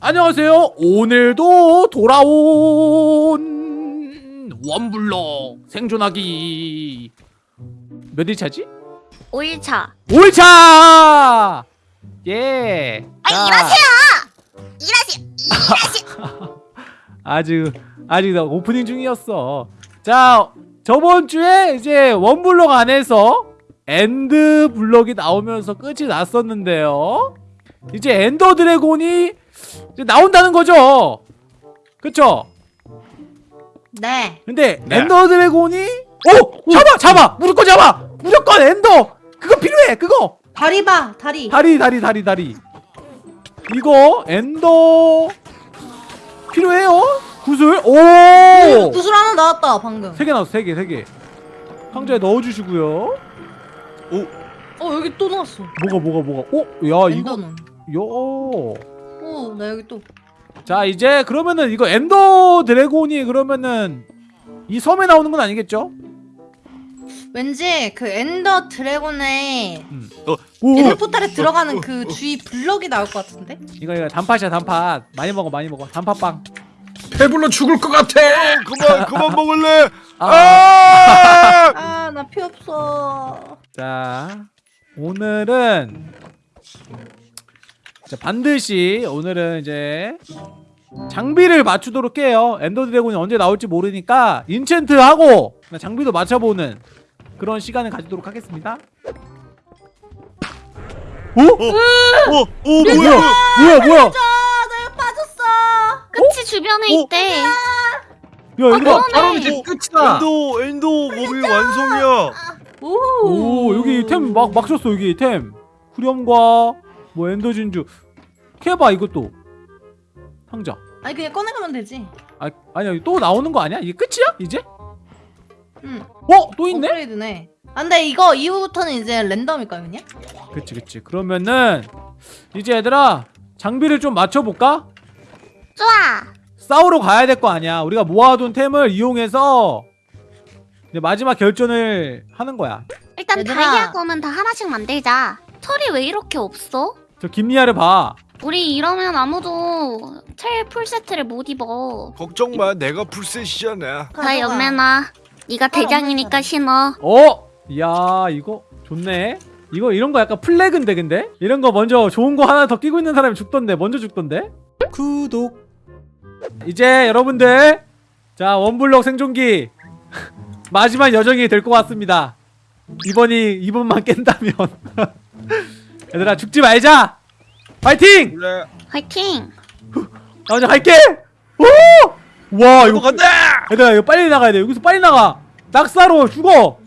안녕하세요. 오늘도 돌아온 one block 생존하기 몇 일차지? 5일차 5일차! 예. 아 자, 일하세요! 일하세요! 일하세요! 아주 아직 나 오프닝 중이었어. 자 저번 주에 이제 one block 안에서 End block이 나오면서 끝이 났었는데요. 이제 엔더 드래곤이 이제 나온다는 거죠. 그쵸? 네. 근데 네. 엔더 드래곤이 오 잡아 잡아 무조건 잡아 무조건 엔더 그거 필요해 그거 다리 봐, 다리. 다리 다리 다리 다리 이거 엔더 필요해요 구슬 오세 개 구슬 하나 나왔다, 방금. 나왔어 세 개 세개 상자에 넣어주시고요 어, 여기 또 나왔어. 뭐가 뭐가 뭐가 오야 이거 엔더는. 요 어, 나 여기 또. 자 이제 그러면은 이거 엔더 드래곤이 그러면은 이 섬에 나오는 건 아니겠죠? 왠지 그 엔더 드래곤의 오, 엔더 portal에 들어가는 그 주위 블럭이 나올 것 같은데? 이거 이거 단팥이야 단팥 많이 먹어 많이 먹어 단팥빵 배불러 죽을 것 같아. 그만 그만 먹을래. 아, 아! 아, 나 피 없어. 자 오늘은 자, 반드시 오늘은 이제 장비를 맞추도록 해요 엔더 드래곤이 언제 나올지 모르니까 enchant 하고 장비도 맞춰보는 그런 시간을 가지도록 하겠습니다 오? 어, 오 뭐야 뭐야? 뭐야 뭐야 아, 내가 빠졌어. 끝이 주변에 어? 있대 야 그러네. 바로 이제 끝이다. 엔도 엔도 몸이 완성이야. 오. 오 여기 템 막막 줬어 여기 템 후렴과 뭐 엔더 진주 캐봐 이것도 상자 아니, 그냥 꺼내가면 되지. 아 아니야 또 나오는 거 아니야 이게 끝이야 이제 응. 어 또 있네 업그레이드네. 아, 근데 이거 이후부터는 이제 랜덤일까요, 그냥? 그치 그치 그러면은 이제 얘들아 장비를 좀 맞춰볼까 좋아 싸우러 가야 될 거 아니야 우리가 모아둔 템을 이용해서 이제 마지막 결전을 하는 거야 일단 얘들아. 다이아 검은 다 하나씩 만들자 철이 왜 이렇게 없어? 저 김리아를 봐 우리 이러면 아무도 철 풀세트를 못 입어 걱정 마. 내가 풀셋이잖아. 나 연매나 네가 빨리 대장이니까 신어 어? 이야 이거 좋네 이거 이런 거 약간 플래그인데 근데? 이런 거 먼저 좋은 거 하나 더 끼고 있는 사람이 죽던데 먼저 죽던데? 구독 이제 여러분들 자 원블럭 생존기 마지막 여정이 될 것 같습니다 이번이 이번만 깬다면 얘들아 죽지 말자 파이팅! 그래. 화이팅 나 먼저 갈게 오! 와 이거 이거 간다. 얘들아 이거 빨리 나가야 돼 여기서 빨리 나가 낙사로 죽어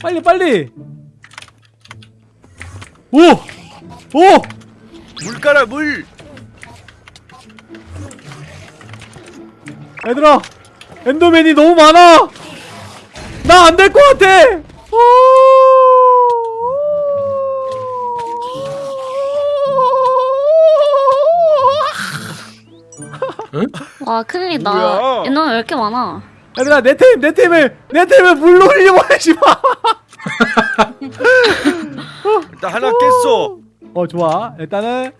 빨리 빨리 오! 오! 물 깔아 물. 얘들아 엔더맨이 너무 많아 나 안 될 것 같아 와 큰일이다 뭐야? 얘는 왜 이렇게 많아 얘들아 내 템! 내 템을! 내 템을 물로 흘려보내지 마! 일단 하나 깼어. 어 좋아 일단은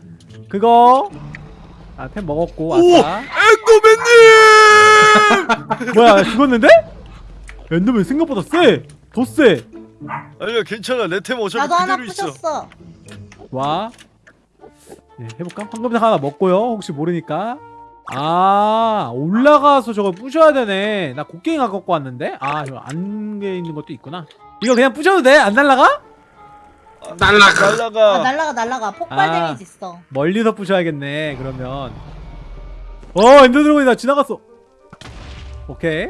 그거 아템 먹었고 오 아싸 엔더맨님. 뭐야 나 죽었는데? 엔더맨 생각보다 세! 더 세! 아니야 괜찮아. 내 템 어차피 나도 하나 그대로 있어. 부셨어. 와 예, 해볼까? 황금색 하나 먹고요 혹시 모르니까 아 올라가서 저걸 부셔야 되네 나 곡괭이 갖고 왔는데 아 이거 안개 있는 것도 있구나 이거 그냥 부셔도 돼? 안 날라가? 날라가. 아, 날라가. 날라가, 날라가. 폭발 아. damage 있어. 멀리서 부셔야겠네 그러면 어 엔더 드래곤이 나 지나갔어 오케이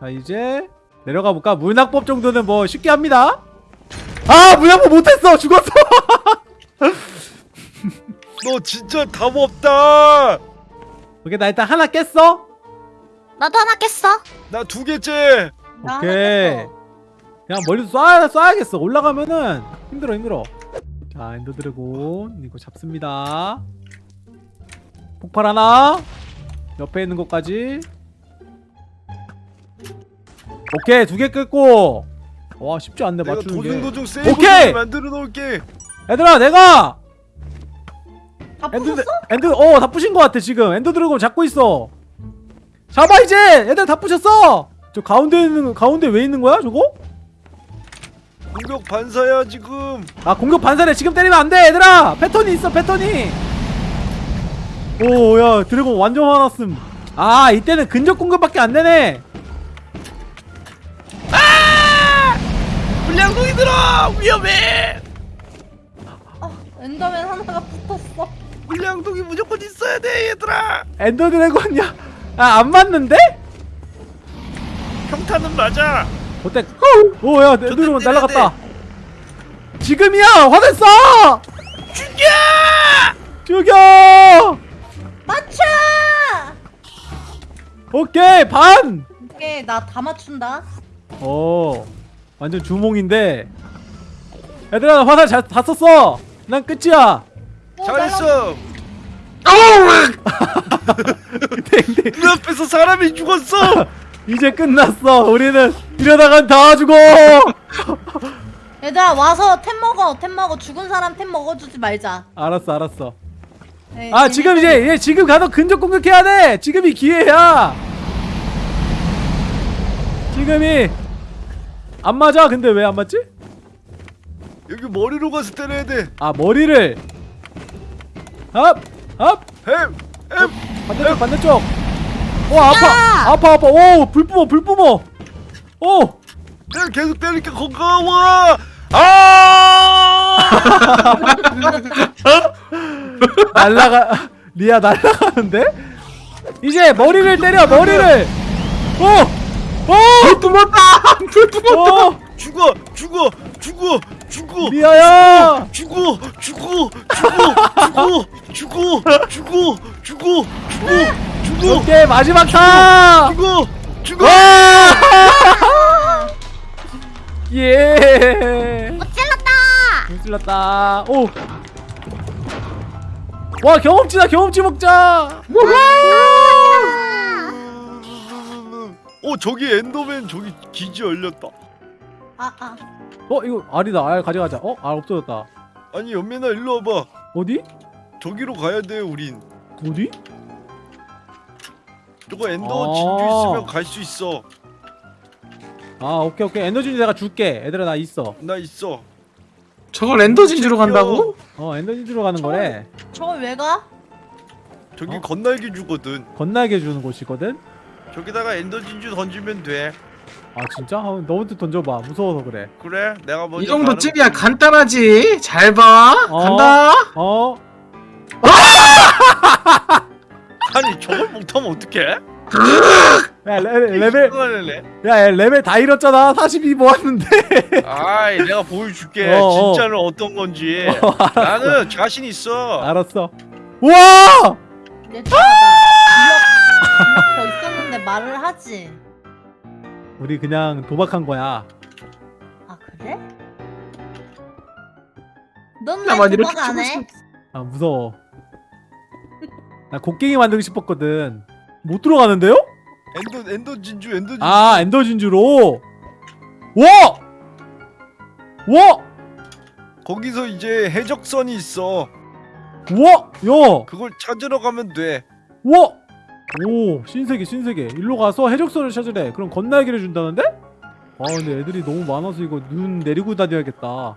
자 이제 내려가 볼까 물낙법 정도는 뭐 쉽게 합니다 아 물낙법 못했어 죽었어 너 진짜 답 없다. 오케이 나 일단 하나 깼어 나도 하나 깼어 나 두 개째. 나 오케이. 그냥 멀리서 쏴야, 쏴야겠어 올라가면은 힘들어 힘들어 자 엔더 드래곤 이거 잡습니다 폭발 하나 옆에 있는 것까지 오케이 두개 끄고 와 쉽지 않네 맞추는 게 도중도중 세이브 오케이! 만들어 놓을게. 얘들아 내가 다 엔더 부쉈어? 엔더 어 다 부신 것 같아 지금. 엔더 드래곤 잡고 있어. 잡아 이제! 얘들 다 부셨어! 저 가운데 있는 가운데 왜 있는 거야 저거? 공격 반사야 지금. 아 공격 반사래. 지금 때리면 안돼 얘들아! 패턴이 있어 패턴이! 오야 드래곤 완전 화났음. 아 이때는 근접 공격밖에 안 되네. 물양동이 들어! 위험해! 아, 엔더맨 하나가 붙었어. 물양동이 무조건 있어야 돼 얘들아. 엔더 드래곤이야? 아 안 맞는데? 평타는 맞아. 어때? 오야 엔더 드래곤 날라갔다. 지금이야! 화냈어! 죽여! 죽여! 맞춰! 오케이 반! 오케이, 나 다 맞춘다. 어 완전 주몽인데. 얘들아 나 화살 잘, 다 썼어. 난 끝이야 어, 잘했어. 땡땡 눈앞에서 사람이 죽었어. 이제 끝났어. 우리는 이러다간 다 죽어. 얘들아 와서 템 먹어. 템 먹어. 죽은 사람 템 먹어주지 말자. 알았어 알았어. 네, 아 지금 이제 얘 지금 가서 근접 공격해야 돼. 지금이 기회야. 지금이 안 맞아. 근데 왜 안 맞지? 여기 머리로 가서 때려야 돼. 아 머리를 앞앞 햄! 햄! 반대쪽 반대쪽. 오 아파. 야! 아파 아파. 오 불 뿜어 불 뿜어. 오. 내가 계속 때리니까 건강와 아! 날라가 리아 날라가는데? 이제 머리를 때려 머리를. 오오! 뿜었다! 불 뿜었다! 오! 죽어! 죽어! 죽어! 죽어! 리아야 죽어! 죽어! 죽어! 죽어! 죽어! 죽어! 죽어! 죽어! 죽어! 오케이 마지막 타 죽어! 죽어! 예 찔렀다. 찔렀다 오와 경험치다 경험치 먹자 어 저기 엔더맨 저기 기지 열렸다 아, 아. 어 이거 알이다. 알 가져가자. 어알 없어졌다. 아니 연민아 일로 와봐. 어디? 저기로 가야 돼 우린. 어디? 저거 엔더 아. 진주 있으면 갈 수 있어. 아 오케이 오케이. 에너지 내가 줄게. 얘들아 나 있어. 나 있어. 저걸 엔더 진주로 간다고? 어 에너지 주러 가는 거래. 저걸 왜 가? 저기 어? 건날개 주거든. 건날개 주는 곳이거든? 저기다가 엔더 진주 던지면 돼 아 진짜? 아, 너부터 던져봐. 무서워서 그래. 그래? 내가 먼저 이 정도쯤이야. 가는 간단하지? 잘봐. 어. 간다. 어? 아니 저걸 못하면 어떡해? 야, 레, 레벨 레벨 야얘 레벨 다 잃었잖아. 42 모았는데. 아이 내가 보여줄게. 어, 어. 진짜는 어떤 건지. 나는 자신 있어. 알았어. 우와! 얘들아 나 기억, 기억 더 있었는데 말을 하지 우리 그냥 도박한 거야 아 그래? 넌 왜 나만 이렇게 도박 안 해? 수아 무서워 나 곡괭이 만들고 싶었거든 못 들어가는데요? 엔더 엔더 진주 엔더 진주 아 엔더 진주로 와! 와! 거기서 이제 해적선이 있어 와! 야! 그걸 찾으러 가면 돼 와! 오 신세계 신세계. 일로 가서 해적선을 찾으래. 그럼 겉날개를 준다는데? 아 근데 애들이 너무 많아서 이거 눈 내리고 다녀야겠다.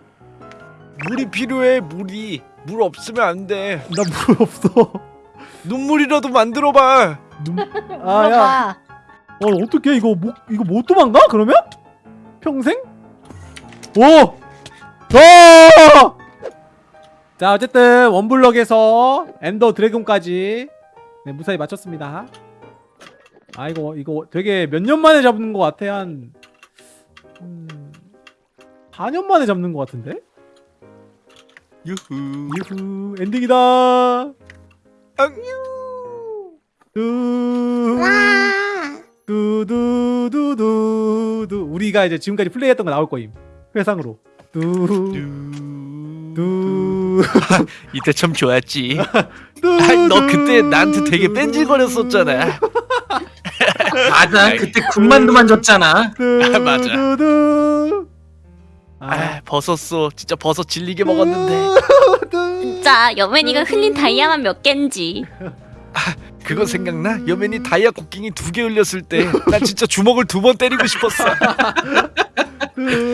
물이 필요해 물이. 물 없으면 안돼. 나 물 없어. 눈물이라도 만들어봐. 눈... 아야. 어 어떡해. 이거 못 이거 못 도망가 그러면? 평생? 오! 어! 자 어쨌든 원블럭에서 엔더 드래곤까지 네 무사히 마쳤습니다. 아 이거 이거 되게 몇 년 만에 잡는 것 같아 한 음, 4년 만에 잡는 것 같은데? 유후. 유후 엔딩이다. 두 와. 두두두두두. 우리가 이제 지금까지 플레이했던 거 나올 거임. 회상으로. 두두 이때 참 좋았지. 너 그때 나한테 되게 뺀질거렸었잖아. 맞아 그때 군만두만 줬잖아. 맞아. 두두두 아. 버섯어. 진짜 버섯 질리게 먹었는데. 진짜 여맨이가 흘린 다이아만 몇 갠지. 그거 생각나? 여맨이 다이아 곡괭이 두 개 흘렸을 때난 진짜 주먹을 두 번 때리고 싶었어.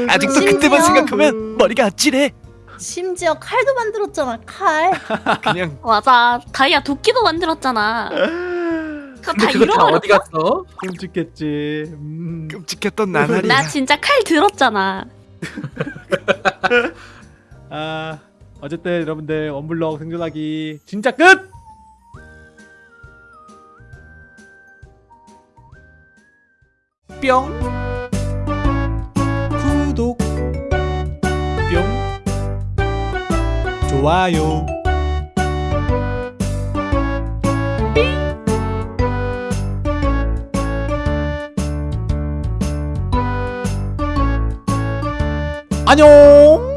아직도 그때만 심지어- 생각하면 머리가 아찔해 심지어 칼도 만들었잖아 칼. 그냥 맞아. 다이아 도끼도 만들었잖아. 그거 다 그거 다 잃어버렸어. 어디 갔어? 끔찍했지. 음. 끔찍했던 나날이야 나 진짜 칼 들었잖아. 아 어쨌든 여러분들 원블럭 생존하기 진짜 끝. 뿅 좋아요. 안녕